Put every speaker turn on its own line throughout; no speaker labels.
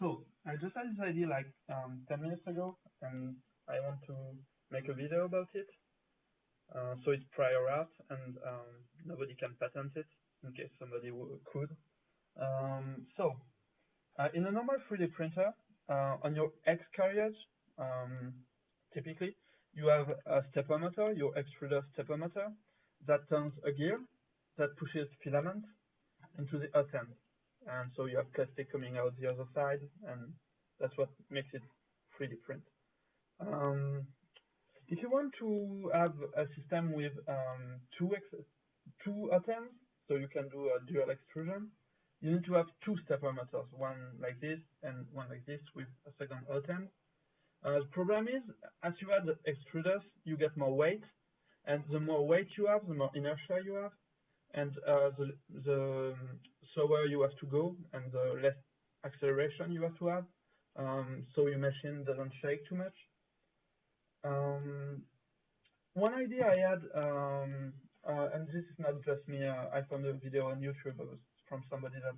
So I just had this idea like um, 10 minutes ago, and I want to make a video about it. Uh, so it's prior art, and um, nobody can patent it in case somebody could. Um, so uh, in a normal 3D printer, uh, on your X carriage, um, typically you have a stepper motor, your extruder stepper motor, that turns a gear that pushes filament into the hot end and so you have plastic coming out the other side, and that's what makes it 3D print. Um, if you want to have a system with um, two two atoms, so you can do a dual extrusion, you need to have two stepper motors, one like this and one like this with a second atom. Uh, the problem is, as you add extruders, you get more weight, and the more weight you have, the more inertia you have, and uh, the, the slower you have to go and the less acceleration you have to have, um, so your machine doesn't shake too much. Um, one idea I had, um, uh, and this is not just me, uh, I found a video on YouTube from somebody that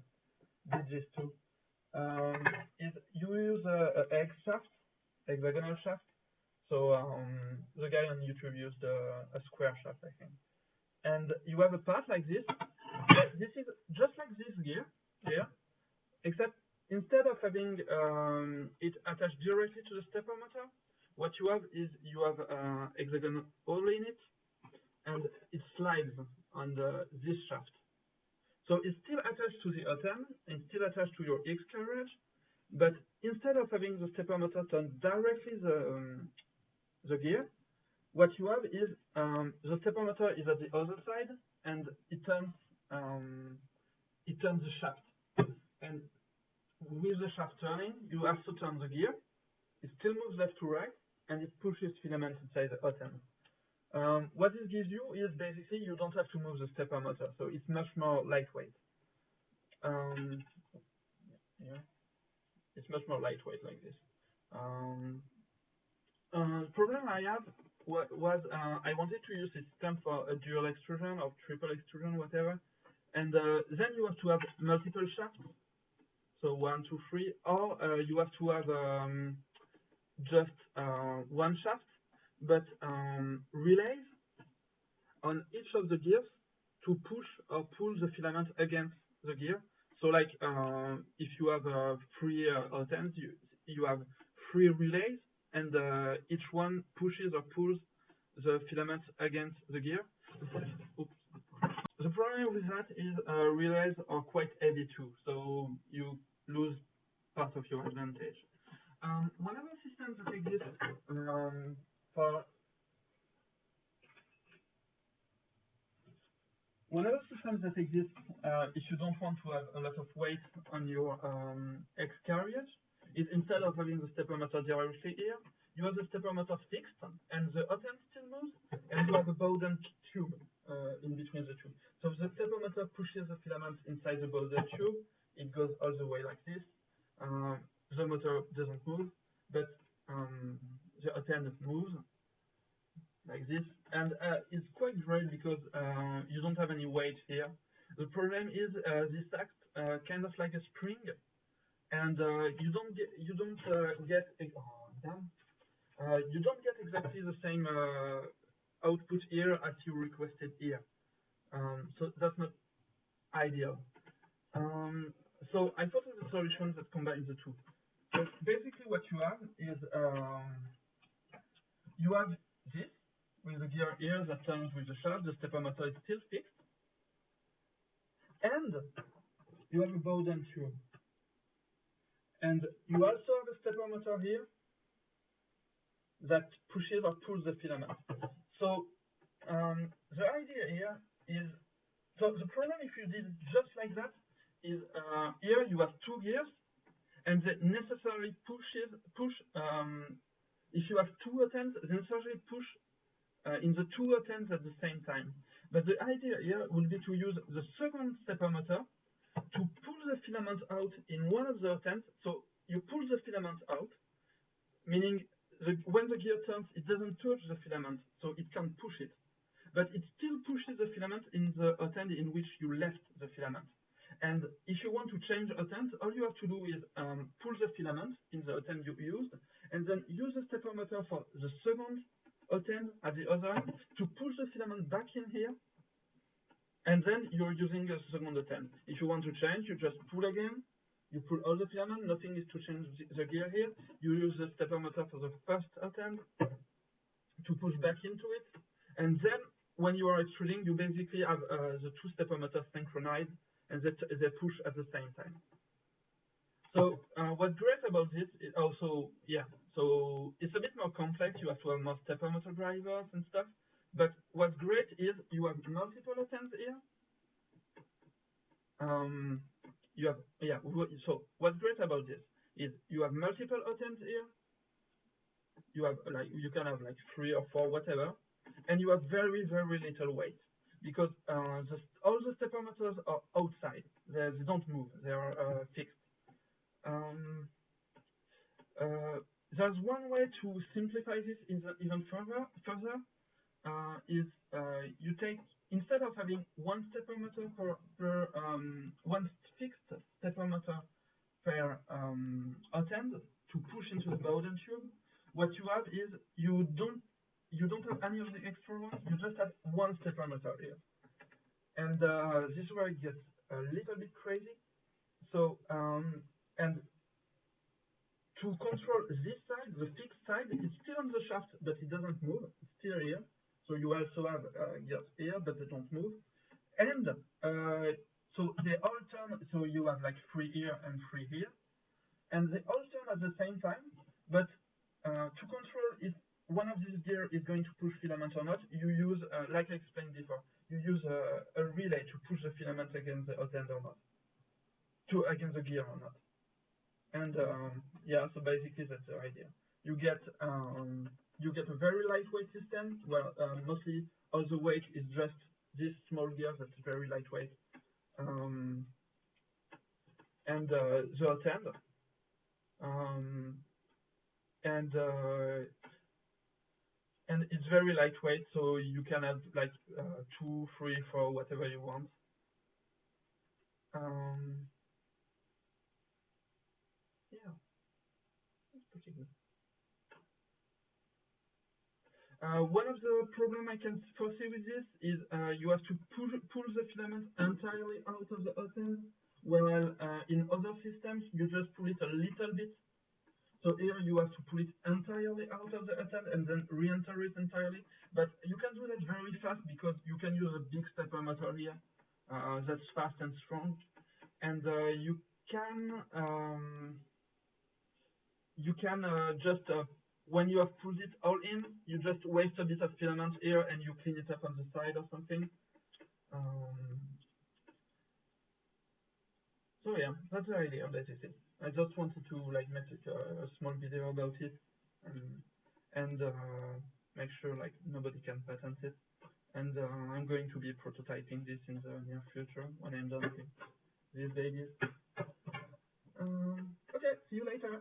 did this too, um, is you use a, a hex shaft, hexagonal shaft. So um, the guy on YouTube used a, a square shaft, I think and you have a part like this. This is just like this gear here, except instead of having um, it attached directly to the stepper motor, what you have is you have uh, hexagonal hole in it, and it slides on the, this shaft. So it's still attached to the hot end, and still attached to your X carriage, but instead of having the stepper motor turn directly the, um, the gear, what you have is um, the stepper motor is at the other side, and it turns um, it turns the shaft. And with the shaft turning, you also turn the gear. It still moves left to right, and it pushes filament inside the hot end. Um, what this gives you is basically you don't have to move the stepper motor, so it's much more lightweight. Um, yeah, it's much more lightweight like this. Um, uh, problem I have was uh, I wanted to use a system for a dual extrusion or triple extrusion, whatever. And uh, then you have to have multiple shafts, so one, two, three, or uh, you have to have um, just uh, one shaft, but um, relays on each of the gears to push or pull the filament against the gear. So like uh, if you have uh, three uh, items, you, you have three relays and each one pushes or pulls the filament against the gear. Oops. The problem with that is uh, relays are quite heavy too, so you lose part of your advantage. Um, one of the systems that exists um, for one of the systems that exists uh, if you don't want to have a lot of weight on your um, X carriage is instead of having the stepper motor directly here, you have the stepper motor fixed, and the hot end still moves, and you have a Bowden tube uh, in between the two. So the motor pushes the filament inside the Bowden tube, it goes all the way like this. Uh, the motor doesn't move, but um, the end moves like this, and uh, it's quite great because uh, you don't have any weight here. The problem is uh, this acts uh, kind of like a spring, and you don't get you don't get oh, damn you don't get exactly the same output here as you requested here. Um, so that's not ideal. Um, so I thought of a solution that combines the two. So basically what you have is um, you have this with the gear here that turns with the shaft, the stepper motor is still fixed. And you have a Bowden tube. And you also have a stepper motor here that pushes or pulls the filament. So um, the idea here is, so the problem if you did just like that is uh, here you have two gears and they necessarily pushes, push, um, if you have two attempts, they necessarily push uh, in the two attempts at the same time. But the idea here will be to use the second stepper motor to pull the filament out in one of the attempts. So you pull the filament out, meaning the, when the gear turns, it doesn't touch the filament, so it can push it. But it still pushes the filament in the hot in which you left the filament. And if you want to change attempt, all you have to do is um, pull the filament in the attempt you used, and then use the stepper motor for the second attempt at the other end to push the filament back in here, and then you're using a second attempt. If you want to change, you just pull again, you pull all the filament, nothing is to change the gear here. You use the stepper motor for the first attempt to push back into it, and then when you are extruding, you basically have uh, the two stepper motors synchronized and they, they push at the same time. So uh, what's great about this is also, yeah, so it's a bit more complex. You have to have more stepper motor drivers and stuff. But what's great is you have multiple attempts here. Um, you have, yeah, so what's great about this is you have multiple attempts here. You have like, you can have like three or four, whatever. And you have very, very little weight because uh, the, all the stepper motors are outside. They, they don't move. They are uh, fixed. Um, uh, there's one way to simplify this even further. Further uh, is uh, you take instead of having one stepper motor per, per um, one fixed stepper motor per um, attempt to push into the Bowden tube. What you have is you don't you don't have any of the extra ones, you just have one stepper motor here. And uh, this is where it gets a little bit crazy. So, um, and to control this side, the fixed side, it's still on the shaft, but it doesn't move. It's still here. So you also have uh, gears here, but they don't move. And uh, so they all turn, so you have like three here and three here. And they all turn at the same time, but uh, to control if one of these gears is going to push filament or not, you use, uh, like I explained before, you use a, a, relay to push the filament against the hot end or not, to against the gear or not. And um, yeah, so basically that's the idea. You get um, you get a very lightweight system. Well, um, mostly all the weight is just this small gear that's very lightweight. Um, and uh, the hot. Um, and uh, and it's very lightweight, so you can have like uh, two, three, four, whatever you want. Um, yeah, Uh, one of the problem I can foresee with this is uh, you have to pull, pull the filament entirely out of the hot end, while uh, in other systems you just pull it a little bit so here you have to pull it entirely out of the attempt and then re-enter it entirely. But you can do that very fast because you can use a big stepper motor here uh, that's fast and strong. And uh, you can um, you can uh, just when you have pulled it all in, you just waste a bit of filament here and you clean it up on the side or something. Um, so yeah, that's the idea that is it. I just wanted to like make a, a small video about it and, and uh, make sure like nobody can patent it. And uh, I'm going to be prototyping this in the near future when I'm done with these babies. Um, okay, see you later.